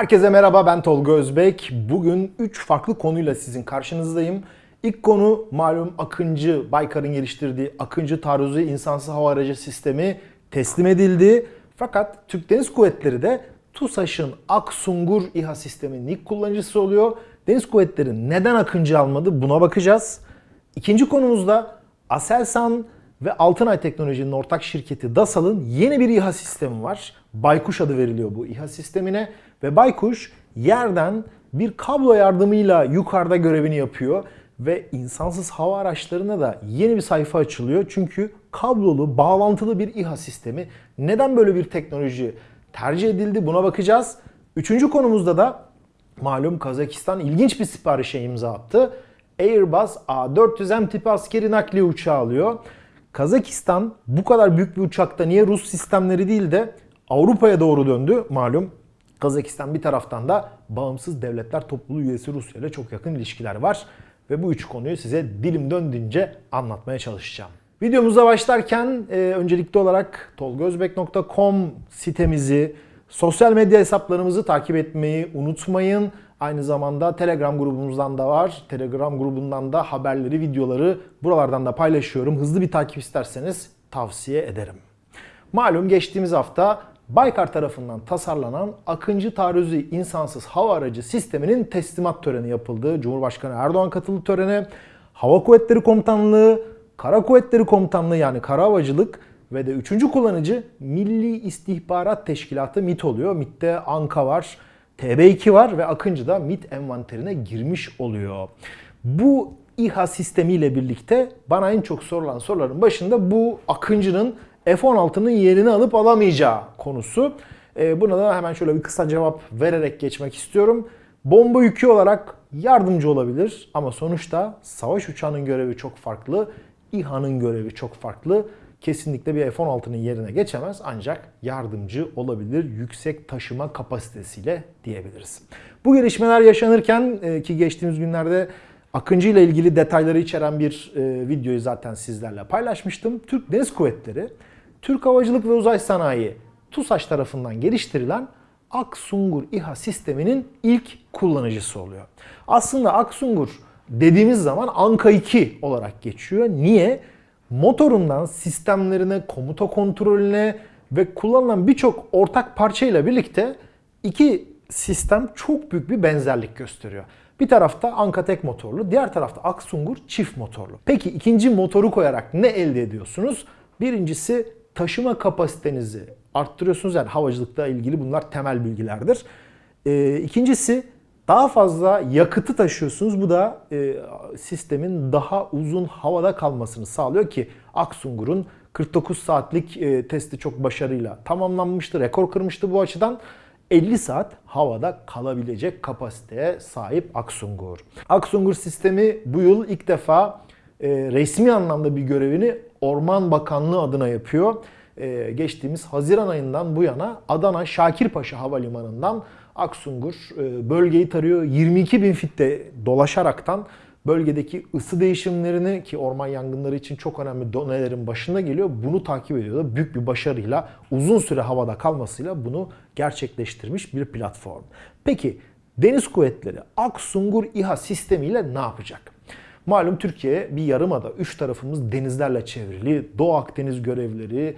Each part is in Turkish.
Herkese merhaba ben Tolga Özbek. Bugün 3 farklı konuyla sizin karşınızdayım. İlk konu malum Akıncı, Baykar'ın geliştirdiği Akıncı taarruzu insansız hava aracı sistemi teslim edildi. Fakat Türk Deniz Kuvvetleri de TUSAŞ'ın Aksungur İHA sisteminin ilk kullanıcısı oluyor. Deniz Kuvvetleri neden Akıncı almadı buna bakacağız. İkinci konumuzda Aselsan ve Altınay Teknoloji'nin ortak şirketi DASAL'ın yeni bir İHA sistemi var. Baykuş adı veriliyor bu İHA sistemine ve Baykuş yerden bir kablo yardımıyla yukarıda görevini yapıyor ve insansız hava araçlarına da yeni bir sayfa açılıyor. Çünkü kablolu, bağlantılı bir İHA sistemi. Neden böyle bir teknoloji tercih edildi buna bakacağız. Üçüncü konumuzda da malum Kazakistan ilginç bir siparişe imza attı. Airbus A400M tipi askeri nakliye uçağı alıyor. Kazakistan bu kadar büyük bir uçakta niye Rus sistemleri değil de Avrupa'ya doğru döndü malum. Kazakistan bir taraftan da bağımsız devletler topluluğu üyesi Rusya ile çok yakın ilişkiler var. Ve bu üç konuyu size dilim döndüğünce anlatmaya çalışacağım. Videomuza başlarken e, öncelikli olarak tolgozbek.com sitemizi, sosyal medya hesaplarımızı takip etmeyi unutmayın. Aynı zamanda Telegram grubumuzdan da var. Telegram grubundan da haberleri, videoları buralardan da paylaşıyorum. Hızlı bir takip isterseniz tavsiye ederim. Malum geçtiğimiz hafta Baykar tarafından tasarlanan Akıncı Taarruzu insansız hava aracı sisteminin teslimat töreni yapıldı. Cumhurbaşkanı Erdoğan katıldı törene. Hava Kuvvetleri Komutanlığı, Kara Kuvvetleri Komutanlığı yani Kara Havacılık ve de üçüncü kullanıcı Milli İstihbarat Teşkilatı MIT oluyor. MIT'te ANKA var, TB2 var ve Akıncı da MIT envanterine girmiş oluyor. Bu İHA sistemiyle birlikte bana en çok sorulan soruların başında bu Akıncı'nın F-16'nın yerini alıp alamayacağı konusu. E, buna da hemen şöyle bir kısa cevap vererek geçmek istiyorum. Bomba yükü olarak yardımcı olabilir ama sonuçta savaş uçağının görevi çok farklı, İHA'nın görevi çok farklı. Kesinlikle bir F-16'nın yerine geçemez ancak yardımcı olabilir yüksek taşıma kapasitesiyle diyebiliriz. Bu gelişmeler yaşanırken e, ki geçtiğimiz günlerde Akıncı ile ilgili detayları içeren bir e, videoyu zaten sizlerle paylaşmıştım. Türk Deniz Kuvvetleri, Türk Havacılık ve Uzay Sanayi, TUSAŞ tarafından geliştirilen Aksungur İHA sisteminin ilk kullanıcısı oluyor. Aslında Aksungur dediğimiz zaman Anka 2 olarak geçiyor. Niye? Motorundan sistemlerine, komuta kontrolüne ve kullanılan birçok ortak parçayla birlikte iki sistem çok büyük bir benzerlik gösteriyor. Bir tarafta Anka tek motorlu, diğer tarafta Aksungur çift motorlu. Peki ikinci motoru koyarak ne elde ediyorsunuz? Birincisi taşıma kapasitenizi arttırıyorsunuz. Yani havacılıkla ilgili bunlar temel bilgilerdir. Ee, ikincisi daha fazla yakıtı taşıyorsunuz. Bu da e, sistemin daha uzun havada kalmasını sağlıyor ki Aksungur'un 49 saatlik e, testi çok başarıyla tamamlanmıştı. Rekor kırmıştı bu açıdan. 50 saat havada kalabilecek kapasiteye sahip Aksungur. Aksungur sistemi bu yıl ilk defa e, resmi anlamda bir görevini Orman Bakanlığı adına yapıyor. E, geçtiğimiz Haziran ayından bu yana Adana Şakirpaşa Havalimanı'ndan Aksungur e, bölgeyi tarıyor. 22 bin fitte dolaşaraktan bölgedeki ısı değişimlerini ki orman yangınları için çok önemli donelerin başında geliyor. Bunu takip ediyor da büyük bir başarıyla uzun süre havada kalmasıyla bunu gerçekleştirmiş bir platform. Peki Deniz Kuvvetleri Aksungur İHA sistemiyle ne yapacak? Malum Türkiye bir yarımada, üç tarafımız denizlerle çevrili. Doğu Akdeniz görevleri,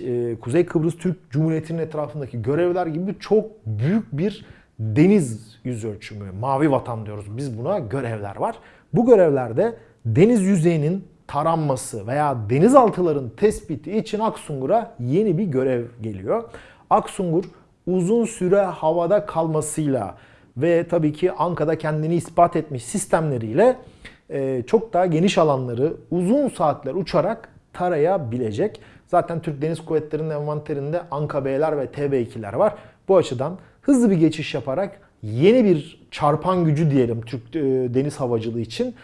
e, Kuzey Kıbrıs Türk Cumhuriyeti'nin etrafındaki görevler gibi çok büyük bir deniz yüz ölçümü, mavi vatan diyoruz biz buna görevler var. Bu görevlerde deniz yüzeyinin taranması veya denizaltıların tespiti için Aksungur'a yeni bir görev geliyor. Aksungur uzun süre havada kalmasıyla ve tabii ki Anka'da kendini ispat etmiş sistemleriyle çok daha geniş alanları uzun saatler uçarak tarayabilecek. Zaten Türk Deniz Kuvvetleri'nin envanterinde Anka B'ler ve TB2'ler var. Bu açıdan hızlı bir geçiş yaparak yeni bir çarpan gücü diyelim Türk e, deniz havacılığı için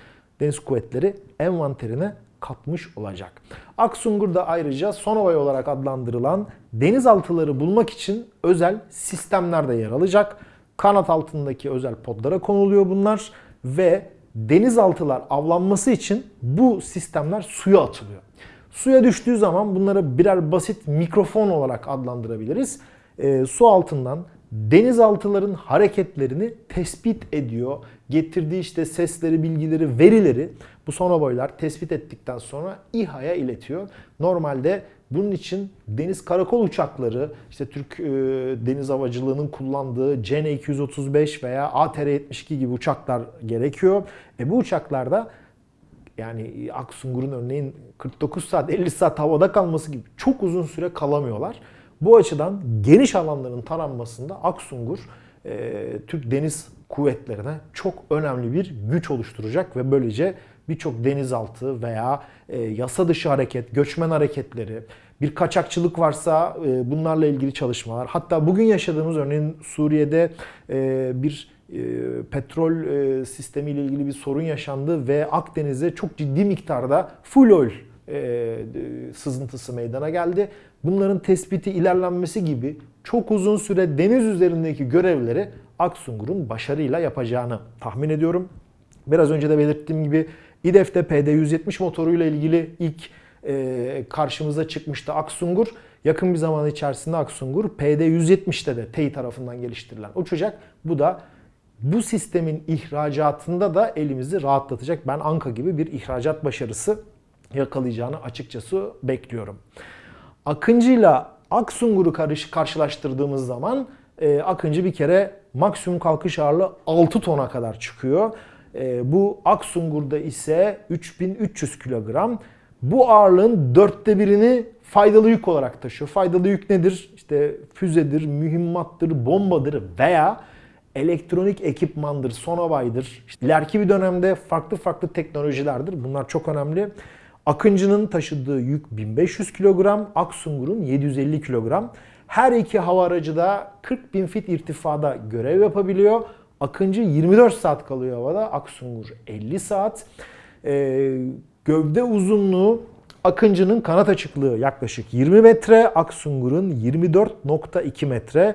deniz kuvvetleri envanterine katmış olacak. Aksungur da ayrıca Sonovay olarak adlandırılan denizaltıları bulmak için özel sistemler de yer alacak. Kanat altındaki özel podlara konuluyor bunlar ve denizaltılar avlanması için bu sistemler suya atılıyor. Suya düştüğü zaman bunları birer basit mikrofon olarak adlandırabiliriz. E, su altından denizaltıların hareketlerini tespit ediyor. Getirdiği işte sesleri, bilgileri, verileri bu sonoboylar tespit ettikten sonra İHA'ya iletiyor. Normalde bunun için deniz karakol uçakları, işte Türk e, deniz havacılığının kullandığı CN-235 veya ATR-72 gibi uçaklar gerekiyor. E bu uçaklarda yani Aksungur'un örneğin 49 saat 50 saat havada kalması gibi çok uzun süre kalamıyorlar. Bu açıdan geniş alanların taranmasında Aksungur e, Türk Deniz Kuvvetlerine çok önemli bir güç oluşturacak ve böylece birçok denizaltı veya e, yasa dışı hareket, göçmen hareketleri, bir kaçakçılık varsa e, bunlarla ilgili çalışmalar. Hatta bugün yaşadığımız örneğin Suriye'de e, bir e, petrol e, sistemi ile ilgili bir sorun yaşandı ve Akdeniz'e çok ciddi miktarda full oil e, sızıntısı meydana geldi. Bunların tespiti, ilerlenmesi gibi çok uzun süre deniz üzerindeki görevleri Aksungur'un başarıyla yapacağını tahmin ediyorum. Biraz önce de belirttiğim gibi İDEF'te PD-170 motoruyla ilgili ilk e, karşımıza çıkmıştı Aksungur. Yakın bir zaman içerisinde Aksungur PD-170'te de TEİ tarafından geliştirilen uçacak. Bu da bu sistemin ihracatında da elimizi rahatlatacak. Ben Anka gibi bir ihracat başarısı yakalayacağını açıkçası bekliyorum. Akıncı ile Aksungur'u karşılaştırdığımız zaman e, Akıncı bir kere maksimum kalkış ağırlığı 6 tona kadar çıkıyor. E, bu Aksungur'da ise 3300 kilogram. Bu ağırlığın dörtte birini faydalı yük olarak taşıyor. Faydalı yük nedir? İşte füzedir, mühimmattır, bombadır veya elektronik ekipmandır, sonobaydır. İşte ileriki bir dönemde farklı farklı teknolojilerdir. Bunlar çok önemli. Akıncı'nın taşıdığı yük 1500 kilogram, Aksungur'un 750 kilogram. Her iki hava aracı da 40 bin fit irtifada görev yapabiliyor. Akıncı 24 saat kalıyor havada, Aksungur 50 saat. Ee, gövde uzunluğu Akıncı'nın kanat açıklığı yaklaşık 20 metre, Aksungur'un 24.2 metre.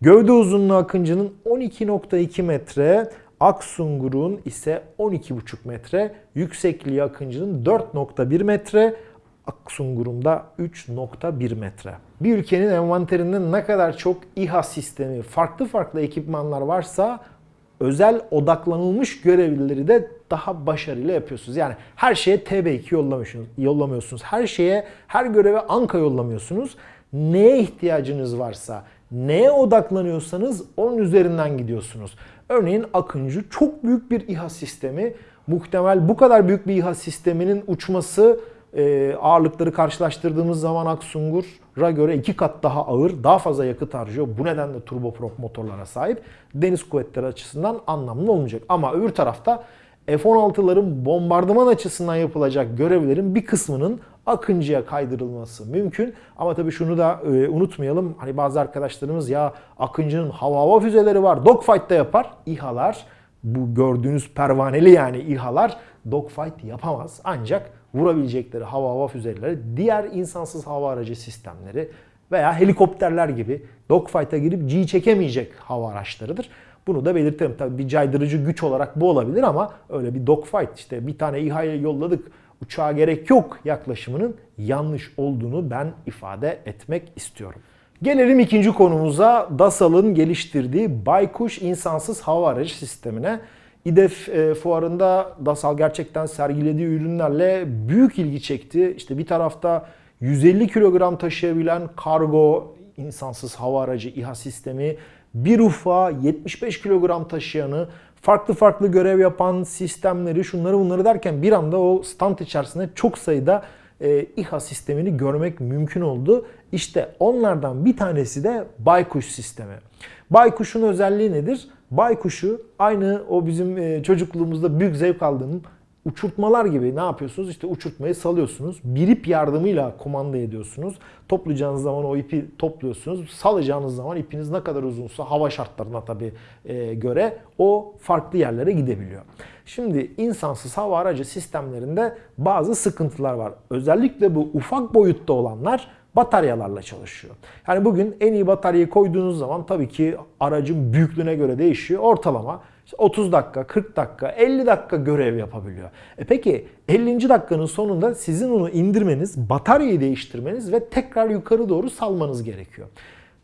Gövde uzunluğu Akıncı'nın 12.2 metre, Aksungur'un ise 12.5 metre, yüksekliği Akıncı'nın 4.1 metre, Aksungur'un da 3.1 metre. Bir ülkenin envanterinde ne kadar çok İHA sistemi, farklı farklı ekipmanlar varsa özel odaklanılmış görevlileri de daha başarılı yapıyorsunuz. Yani her şeye TB2 yollamıyorsunuz. yollamıyorsunuz. Her şeye, her göreve Anka yollamıyorsunuz. Neye ihtiyacınız varsa, neye odaklanıyorsanız onun üzerinden gidiyorsunuz. Örneğin Akıncı çok büyük bir İHA sistemi. Muhtemel bu kadar büyük bir İHA sisteminin uçması e, ağırlıkları karşılaştırdığımız zaman Aksungur'a göre iki kat daha ağır, daha fazla yakıt harcıyor. Bu nedenle turboprop motorlara sahip. Deniz kuvvetleri açısından anlamlı olmayacak. Ama öbür tarafta F-16'ların bombardıman açısından yapılacak görevlerin bir kısmının Akıncı'ya kaydırılması mümkün. Ama tabii şunu da e, unutmayalım. Hani bazı arkadaşlarımız ya Akıncı'nın hava hava füzeleri var. Dogfight'ta yapar. İHA'lar bu gördüğünüz pervaneli yani İHA'lar dogfight yapamaz. Ancak vurabilecekleri hava hava füzeleri diğer insansız hava aracı sistemleri veya helikopterler gibi dogfight'a girip G çekemeyecek hava araçlarıdır. Bunu da belirtelim. Tabii bir caydırıcı güç olarak bu olabilir ama öyle bir dogfight işte bir tane İHA'ya yolladık uçağa gerek yok yaklaşımının yanlış olduğunu ben ifade etmek istiyorum. Gelelim ikinci konumuza DASAL'ın geliştirdiği Baykuş insansız hava aracı sistemine. İDEF e, fuarında DASAL gerçekten sergilediği ürünlerle büyük ilgi çekti. İşte bir tarafta 150 kilogram taşıyabilen kargo insansız hava aracı İHA sistemi, bir ufa 75 kilogram taşıyanı, farklı farklı görev yapan sistemleri, şunları bunları derken bir anda o stand içerisinde çok sayıda e, İHA sistemini görmek mümkün oldu. İşte onlardan bir tanesi de Baykuş sistemi. Baykuş'un özelliği nedir? Baykuş'u aynı o bizim e, çocukluğumuzda büyük zevk aldığım uçurtmalar gibi ne yapıyorsunuz? İşte uçurtmayı salıyorsunuz. Bir ip yardımıyla kumanda ediyorsunuz. Toplayacağınız zaman o ipi topluyorsunuz. Salacağınız zaman ipiniz ne kadar uzunsa hava şartlarına tabi e, göre o farklı yerlere gidebiliyor. Şimdi insansız hava aracı sistemlerinde bazı sıkıntılar var. Özellikle bu ufak boyutta olanlar bataryalarla çalışıyor. Yani bugün en iyi bataryayı koyduğunuz zaman tabii ki aracın büyüklüğüne göre değişiyor. Ortalama 30 dakika, 40 dakika, 50 dakika görev yapabiliyor. E peki 50. dakikanın sonunda sizin onu indirmeniz, bataryayı değiştirmeniz ve tekrar yukarı doğru salmanız gerekiyor.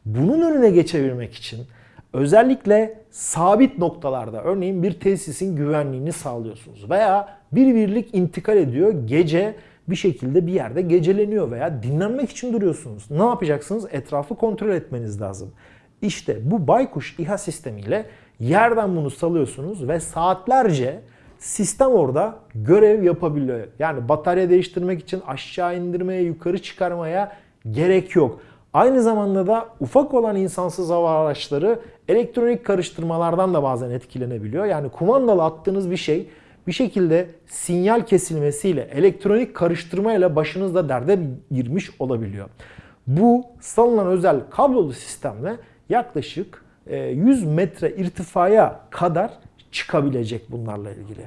Bunun önüne geçebilmek için Özellikle sabit noktalarda örneğin bir tesisin güvenliğini sağlıyorsunuz veya bir birlik intikal ediyor gece bir şekilde bir yerde geceleniyor veya dinlenmek için duruyorsunuz. Ne yapacaksınız? Etrafı kontrol etmeniz lazım. İşte bu baykuş İHA sistemiyle yerden bunu salıyorsunuz ve saatlerce sistem orada görev yapabiliyor. Yani batarya değiştirmek için aşağı indirmeye, yukarı çıkarmaya gerek yok. Aynı zamanda da ufak olan insansız hava araçları elektronik karıştırmalardan da bazen etkilenebiliyor. Yani kumandalı attığınız bir şey bir şekilde sinyal kesilmesiyle, elektronik karıştırmayla başınızda derde girmiş olabiliyor. Bu salınan özel kablolu sistemle yaklaşık 100 metre irtifaya kadar çıkabilecek bunlarla ilgili.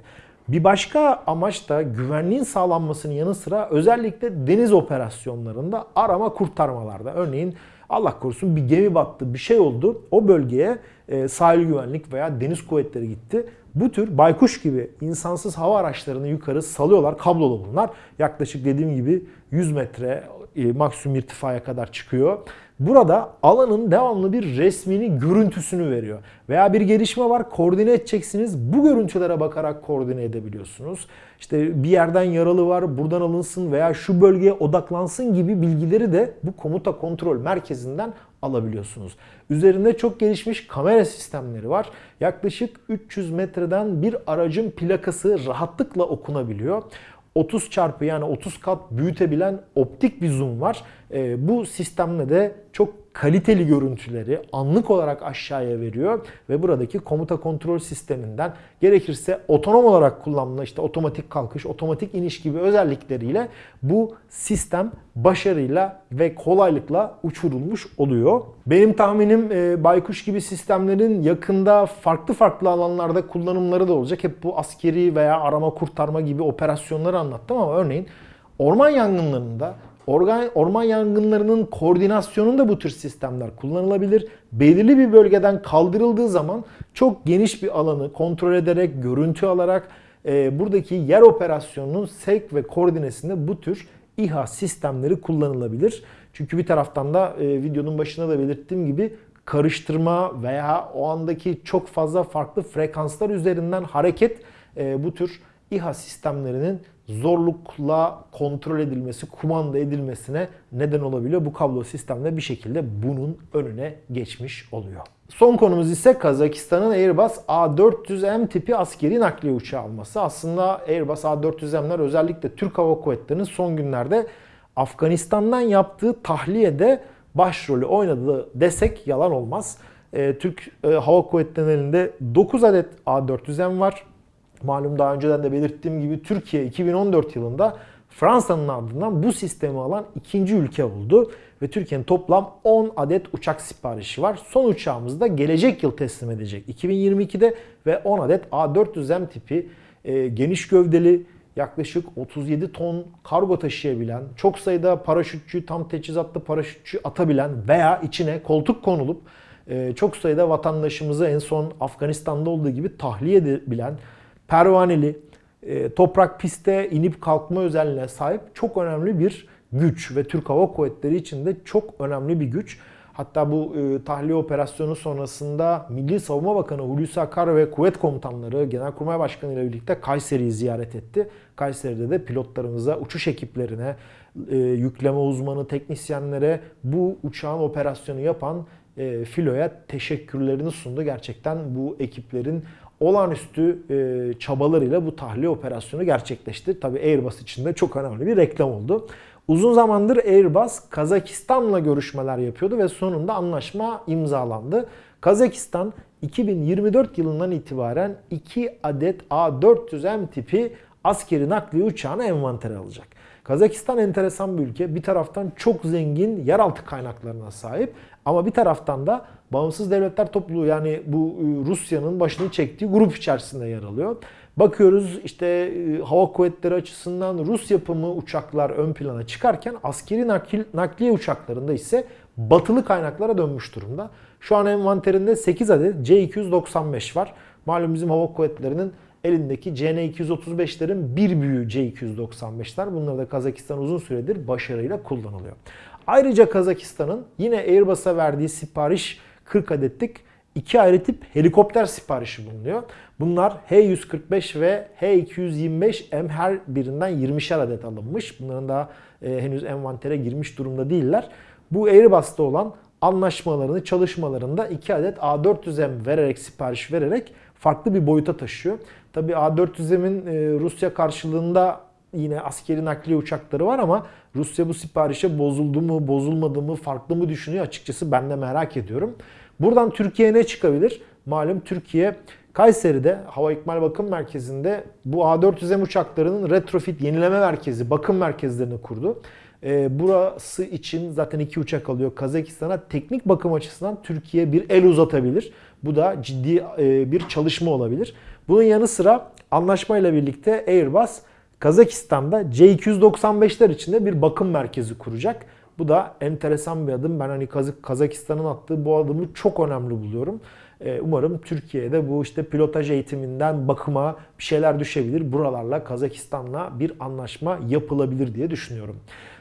Bir başka amaç da güvenliğin sağlanmasının yanı sıra özellikle deniz operasyonlarında arama kurtarmalarda. Örneğin Allah korusun bir gemi battı, bir şey oldu. O bölgeye e, sahil güvenlik veya deniz kuvvetleri gitti. Bu tür baykuş gibi insansız hava araçlarını yukarı salıyorlar. Kablolu bunlar. Yaklaşık dediğim gibi 100 metre e, maksimum irtifaya kadar çıkıyor. Burada alanın devamlı bir resmini, görüntüsünü veriyor. Veya bir gelişme var, koordine edeceksiniz. Bu görüntülere bakarak koordine edebiliyorsunuz. İşte bir yerden yaralı var, buradan alınsın veya şu bölgeye odaklansın gibi bilgileri de bu komuta kontrol merkezinden alabiliyorsunuz. Üzerinde çok gelişmiş kamera sistemleri var. Yaklaşık 300 metreden bir aracın plakası rahatlıkla okunabiliyor. 30 çarpı yani 30 kat büyütebilen optik bir zoom var. E, bu sistemle de çok kaliteli görüntüleri anlık olarak aşağıya veriyor ve buradaki komuta kontrol sisteminden gerekirse otonom olarak kullanılan işte otomatik kalkış, otomatik iniş gibi özellikleriyle bu sistem başarıyla ve kolaylıkla uçurulmuş oluyor. Benim tahminim e, Baykuş gibi sistemlerin yakında farklı farklı alanlarda kullanımları da olacak. Hep bu askeri veya arama kurtarma gibi operasyonları anlattım ama örneğin orman yangınlarında Organ, orman yangınlarının koordinasyonunda bu tür sistemler kullanılabilir. Belirli bir bölgeden kaldırıldığı zaman çok geniş bir alanı kontrol ederek, görüntü alarak e, buradaki yer operasyonunun sevk ve koordinesinde bu tür İHA sistemleri kullanılabilir. Çünkü bir taraftan da e, videonun başında da belirttiğim gibi karıştırma veya o andaki çok fazla farklı frekanslar üzerinden hareket e, bu tür İHA sistemlerinin zorlukla kontrol edilmesi, kumanda edilmesine neden olabiliyor. Bu kablo sistemle bir şekilde bunun önüne geçmiş oluyor. Son konumuz ise Kazakistan'ın Airbus A400M tipi askeri nakliye uçağı alması. Aslında Airbus A400M'ler özellikle Türk Hava Kuvvetleri'nin son günlerde Afganistan'dan yaptığı tahliyede başrolü oynadığı desek yalan olmaz. Ee, Türk e, Hava Kuvvetleri'nin elinde 9 adet A400M var. Malum daha önceden de belirttiğim gibi Türkiye 2014 yılında Fransa'nın ardından bu sistemi alan ikinci ülke oldu. Ve Türkiye'nin toplam 10 adet uçak siparişi var. Son uçağımızı da gelecek yıl teslim edecek 2022'de ve 10 adet A400M tipi e, geniş gövdeli yaklaşık 37 ton kargo taşıyabilen, çok sayıda paraşütçü, tam teçhizatlı paraşütçü atabilen veya içine koltuk konulup e, çok sayıda vatandaşımızı en son Afganistan'da olduğu gibi tahliye edebilen pervaneli, e, toprak piste inip kalkma özelliğine sahip çok önemli bir güç ve Türk Hava Kuvvetleri için de çok önemli bir güç. Hatta bu e, tahliye operasyonu sonrasında Milli Savunma Bakanı Hulusi Akar ve kuvvet komutanları Genelkurmay Başkanı ile birlikte Kayseri'yi ziyaret etti. Kayseri'de de pilotlarımıza, uçuş ekiplerine, e, yükleme uzmanı, teknisyenlere bu uçağın operasyonu yapan e, filoya teşekkürlerini sundu. Gerçekten bu ekiplerin olağanüstü e, çabalarıyla bu tahliye operasyonu gerçekleşti. Tabi Airbus için de çok önemli bir reklam oldu. Uzun zamandır Airbus Kazakistan'la görüşmeler yapıyordu ve sonunda anlaşma imzalandı. Kazakistan 2024 yılından itibaren 2 adet A400M tipi askeri nakliye uçağını envantere alacak. Kazakistan enteresan bir ülke. Bir taraftan çok zengin yeraltı kaynaklarına sahip ama bir taraftan da Bağımsız Devletler Topluluğu yani bu e, Rusya'nın başını çektiği grup içerisinde yer alıyor. Bakıyoruz işte e, hava kuvvetleri açısından Rus yapımı uçaklar ön plana çıkarken askeri nakil, nakliye uçaklarında ise batılı kaynaklara dönmüş durumda. Şu an envanterinde 8 adet C-295 var. Malum bizim hava kuvvetlerinin elindeki CN-235'lerin bir büyüğü C-295'ler. Bunlar da Kazakistan uzun süredir başarıyla kullanılıyor. Ayrıca Kazakistan'ın yine Airbus'a verdiği sipariş 40 adetlik iki ayrı tip helikopter siparişi bulunuyor. Bunlar H-145 ve H-225M her birinden 20'şer adet alınmış. Bunların daha e, henüz envantere girmiş durumda değiller. Bu Airbus'ta olan anlaşmalarını, çalışmalarında 2 adet A400M vererek, sipariş vererek farklı bir boyuta taşıyor. Tabii A400M'in e, Rusya karşılığında yine askeri nakliye uçakları var ama Rusya bu siparişe bozuldu mu, bozulmadı mı, farklı mı düşünüyor açıkçası ben de merak ediyorum. Buradan Türkiye'ye ne çıkabilir? Malum Türkiye Kayseri'de Hava İkmal Bakım Merkezi'nde bu A400M uçaklarının retrofit yenileme merkezi, bakım merkezlerini kurdu. E, burası için zaten iki uçak alıyor Kazakistan'a. Teknik bakım açısından Türkiye bir el uzatabilir. Bu da ciddi e, bir çalışma olabilir. Bunun yanı sıra anlaşmayla birlikte Airbus Kazakistan'da C295'ler içinde bir bakım merkezi kuracak. Bu da enteresan bir adım. Ben hani Kazakistan'ın attığı bu adımı çok önemli buluyorum. Ee, umarım Türkiye'de bu işte pilotaj eğitiminden bakıma bir şeyler düşebilir. Buralarla Kazakistan'la bir anlaşma yapılabilir diye düşünüyorum.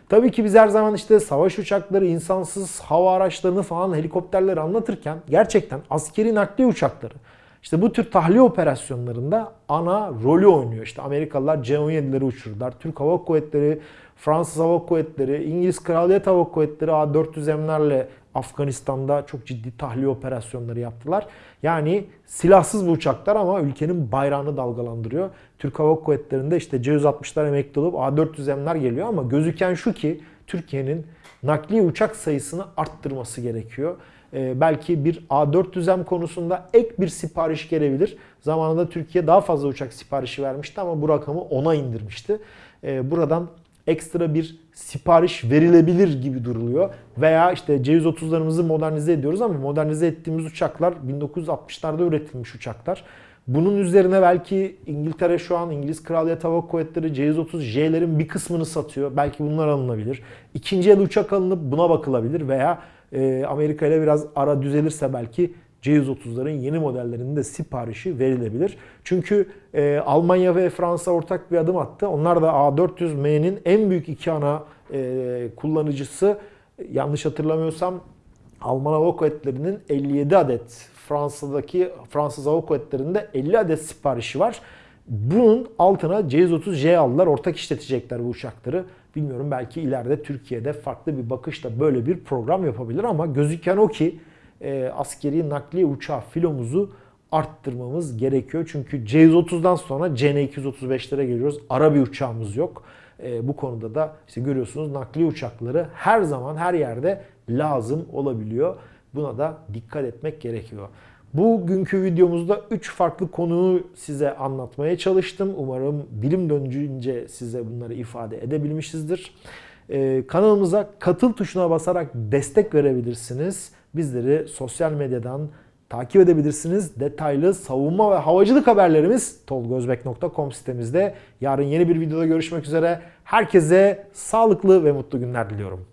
Tabii ki biz her zaman işte savaş uçakları, insansız hava araçlarını falan helikopterleri anlatırken gerçekten askeri nakliye uçakları işte bu tür tahliye operasyonlarında ana rolü oynuyor. İşte Amerikalılar C-17'leri uçurdular. Türk Hava Kuvvetleri, Fransız Hava Kuvvetleri, İngiliz Kraliyet Hava Kuvvetleri A400M'lerle Afganistan'da çok ciddi tahliye operasyonları yaptılar. Yani silahsız bu uçaklar ama ülkenin bayrağını dalgalandırıyor. Türk Hava Kuvvetleri'nde işte C-160'lar emekli olup A400M'ler geliyor ama gözüken şu ki Türkiye'nin nakliye uçak sayısını arttırması gerekiyor. Ee, belki bir A400M konusunda ek bir sipariş gelebilir. Zamanında Türkiye daha fazla uçak siparişi vermişti ama bu rakamı 10'a indirmişti. Ee, buradan ekstra bir sipariş verilebilir gibi duruluyor. Veya işte C130'larımızı modernize ediyoruz ama modernize ettiğimiz uçaklar 1960'larda üretilmiş uçaklar. Bunun üzerine belki İngiltere şu an İngiliz Kraliyet Hava Kuvvetleri C-130J'lerin bir kısmını satıyor. Belki bunlar alınabilir. İkinci el uçak alınıp buna bakılabilir veya e, Amerika ile biraz ara düzelirse belki C-130'ların yeni modellerinin de siparişi verilebilir. Çünkü e, Almanya ve Fransa ortak bir adım attı. Onlar da A400M'nin en büyük iki ana e, kullanıcısı yanlış hatırlamıyorsam Alman Hava Kuvvetleri'nin 57 adet Fransa'daki Fransız Hava Kuvvetleri'nde 50 adet siparişi var. Bunun altına C-130J aldılar. Ortak işletecekler bu uçakları. Bilmiyorum belki ileride Türkiye'de farklı bir bakışla böyle bir program yapabilir ama gözüken o ki e, askeri nakliye uçağı filomuzu arttırmamız gerekiyor. Çünkü C-130'dan sonra CN-235'lere geliyoruz. Ara bir uçağımız yok. E, bu konuda da işte görüyorsunuz nakliye uçakları her zaman her yerde lazım olabiliyor. Buna da dikkat etmek gerekiyor. Bugünkü videomuzda 3 farklı konuyu size anlatmaya çalıştım. Umarım bilim döndüğünce size bunları ifade edebilmişizdir. Ee, kanalımıza katıl tuşuna basarak destek verebilirsiniz. Bizleri sosyal medyadan takip edebilirsiniz. Detaylı savunma ve havacılık haberlerimiz tolgozbek.com sitemizde. Yarın yeni bir videoda görüşmek üzere. Herkese sağlıklı ve mutlu günler diliyorum.